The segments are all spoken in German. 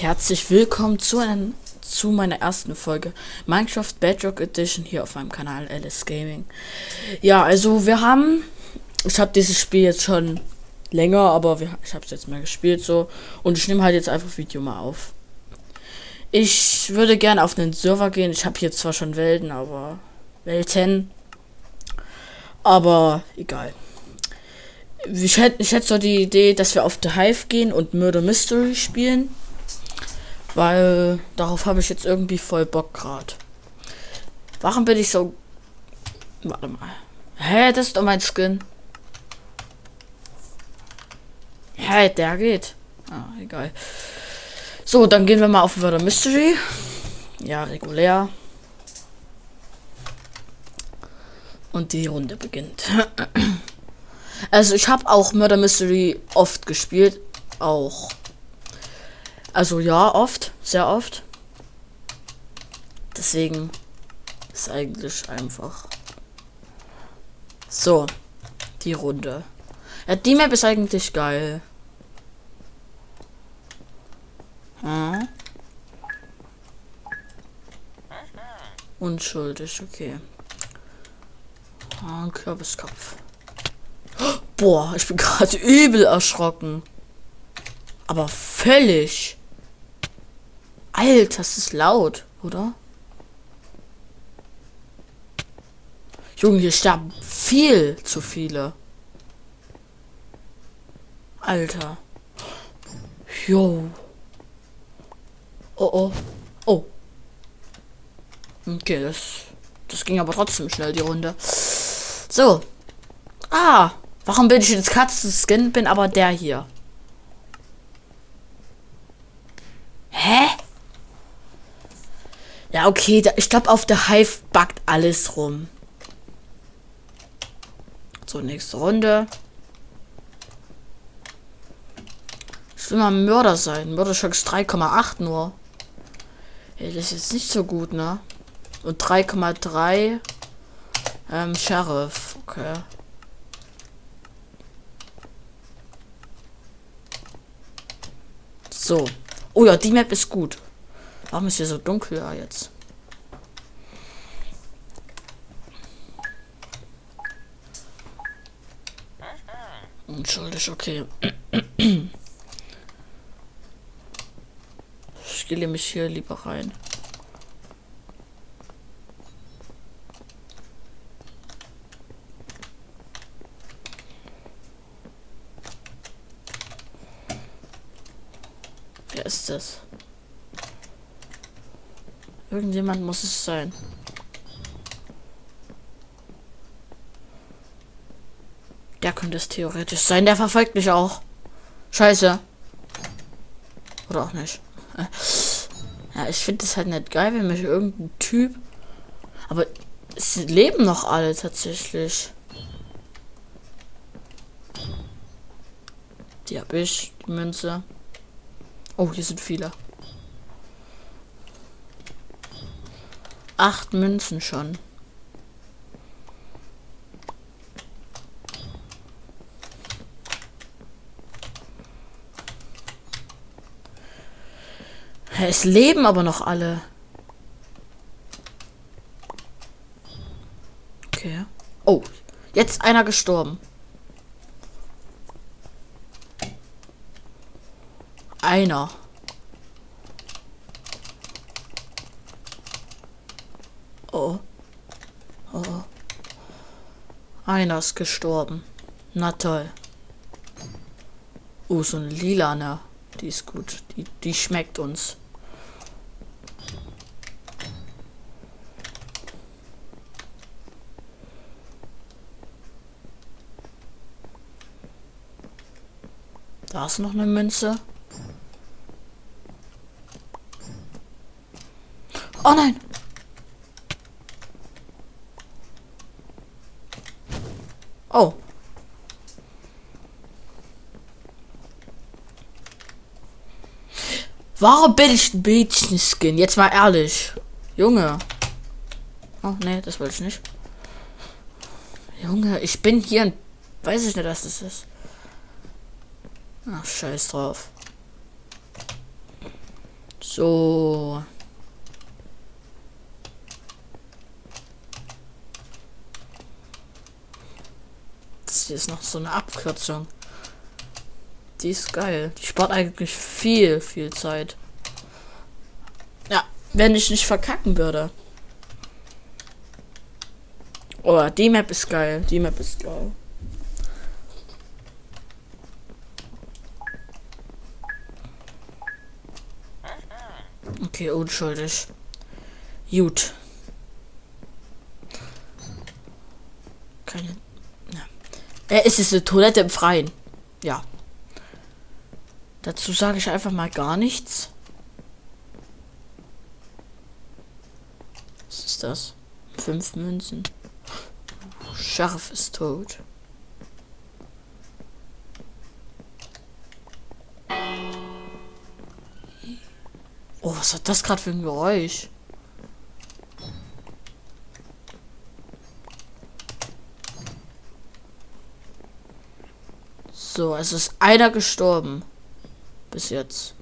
herzlich willkommen zu, einem, zu meiner ersten Folge Minecraft Bedrock Edition hier auf meinem Kanal Alice Gaming. Ja, also wir haben, ich habe dieses Spiel jetzt schon länger, aber wir, ich habe es jetzt mal gespielt so und ich nehme halt jetzt einfach Video mal auf. Ich würde gerne auf einen Server gehen. Ich habe hier zwar schon Welten, aber Welten, aber egal. Ich hätte, ich hätte so die Idee, dass wir auf The Hive gehen und Murder Mystery spielen. Weil darauf habe ich jetzt irgendwie voll Bock gerade. Warum bin ich so... Warte mal. Hä, das ist doch mein Skin. Hä, der geht. Ah, egal. So, dann gehen wir mal auf Murder Mystery. Ja, regulär. Und die Runde beginnt. also ich habe auch Murder Mystery oft gespielt. Auch also ja, oft, sehr oft. Deswegen ist eigentlich einfach. So, die Runde. Ja, die Map ist eigentlich geil. Hm. Unschuldig, okay. Ah, Kürbiskopf. Boah, ich bin gerade übel erschrocken. Aber völlig. Alter, das ist laut, oder? Junge, hier sterben viel zu viele. Alter. Jo. Oh oh. Oh. Okay, das. Das ging aber trotzdem schnell, die Runde. So. Ah. Warum bin ich jetzt Katzen-Skin? Bin aber der hier. Hä? Ja, okay, da, ich glaube, auf der Hive backt alles rum. So, nächste Runde. Ich will mal Mörder sein. Mörderschocks 3,8 nur. Hey, das ist jetzt nicht so gut, ne? Und 3,3 ähm, Sheriff. Okay. So. Oh ja, die Map ist gut. Warum ist hier so dunkel ja, jetzt? Unschuldig, okay. Ich stelle mich hier lieber rein. Wer ist das? Irgendjemand muss es sein. Der könnte es theoretisch sein. Der verfolgt mich auch. Scheiße. Oder auch nicht. Ja, ich finde es halt nicht geil, wenn mich irgendein Typ. Aber es leben noch alle tatsächlich. Die habe ich, die Münze. Oh, hier sind viele. Acht Münzen schon. Es leben aber noch alle. Okay. Oh, jetzt einer gestorben. Einer. Oh. Oh. Einer ist gestorben. Na toll. Oh, so ein lilane. Die ist gut. Die, die schmeckt uns. Da ist noch eine Münze. Oh nein! Oh. Warum bin ich ein Mädchen-Skin? Jetzt mal ehrlich. Junge. Oh, nee, das wollte ich nicht. Junge, ich bin hier ein... Weiß ich nicht, was das ist. Ach, scheiß drauf. So. Das hier ist noch so eine Abkürzung. Die ist geil. Die spart eigentlich viel, viel Zeit. Ja, wenn ich nicht verkacken würde. Oh, die Map ist geil. Die Map ist geil. Okay, unschuldig. Gut. Keine. Ja. Äh, es ist eine Toilette im Freien. Ja. Dazu sage ich einfach mal gar nichts. Was ist das? Fünf Münzen. Scharf ist tot. Oh, was hat das gerade für ein Geräusch? So, es ist einer gestorben. Bis jetzt.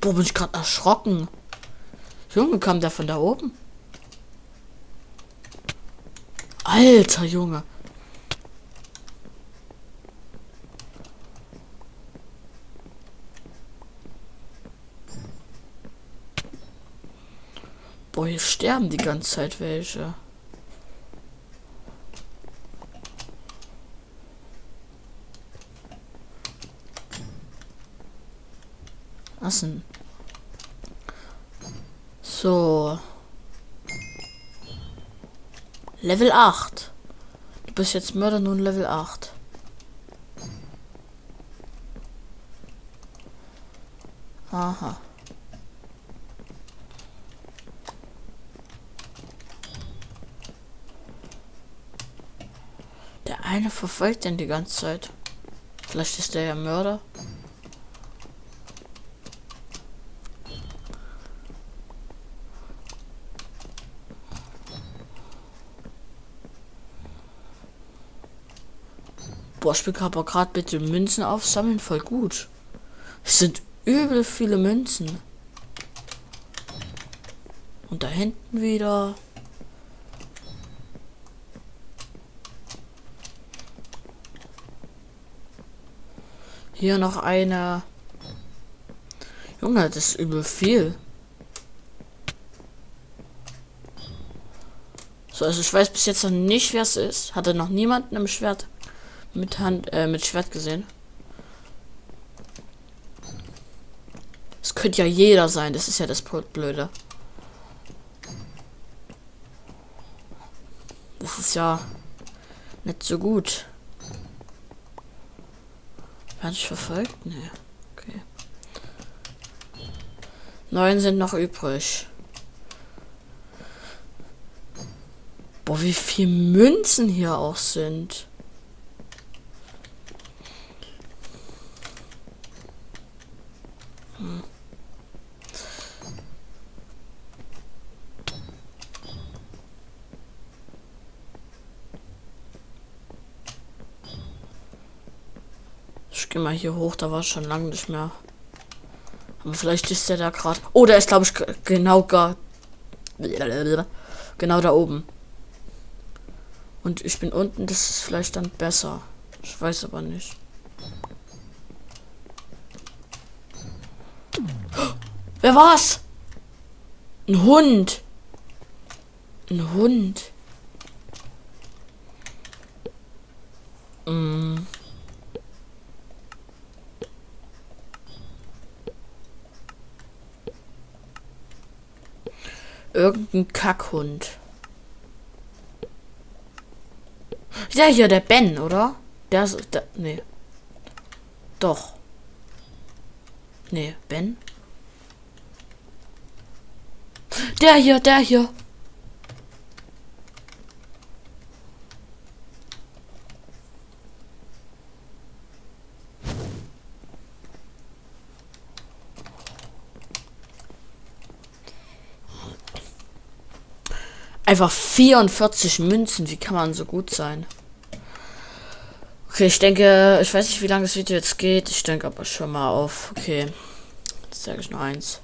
Boah, bin ich gerade erschrocken. Junge, kam der von da oben? Alter Junge. Boah, hier sterben die ganze Zeit welche. Was denn? So. Level 8. Du bist jetzt Mörder nun Level 8. Aha. Der eine verfolgt den die ganze Zeit. Vielleicht ist der ja Mörder. Boah, ich aber gerade bitte Münzen aufsammeln, voll gut. Es sind übel viele Münzen. Und da hinten wieder. Hier noch eine. Junge, das ist übel viel. So, also ich weiß bis jetzt noch nicht, wer es ist. Hatte noch niemanden im Schwert mit Hand, äh, mit Schwert gesehen. Es könnte ja jeder sein, das ist ja das Blöde. Das ist ja nicht so gut. War ich verfolgt? Nee. Okay. Neun sind noch übrig. Boah, wie viel Münzen hier auch sind. Ich gehe mal hier hoch, da war schon lange nicht mehr. Aber vielleicht ist der da gerade. Oh, der ist, glaube ich, genau gar. Genau da oben. Und ich bin unten, das ist vielleicht dann besser. Ich weiß aber nicht. Wer war's? Ein Hund. Ein Hund. Mm. Irgendein Kackhund. Ja, hier, der Ben, oder? Der ist. Der, nee. Doch. Nee, Ben? Der hier, der hier. Einfach 44 Münzen. Wie kann man so gut sein? Okay, ich denke, ich weiß nicht, wie lange das Video jetzt geht. Ich denke aber schon mal auf. Okay. sage ich nur eins.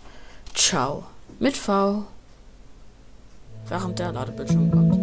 Ciao. Mit V. Während der Ladebildschirm kommt.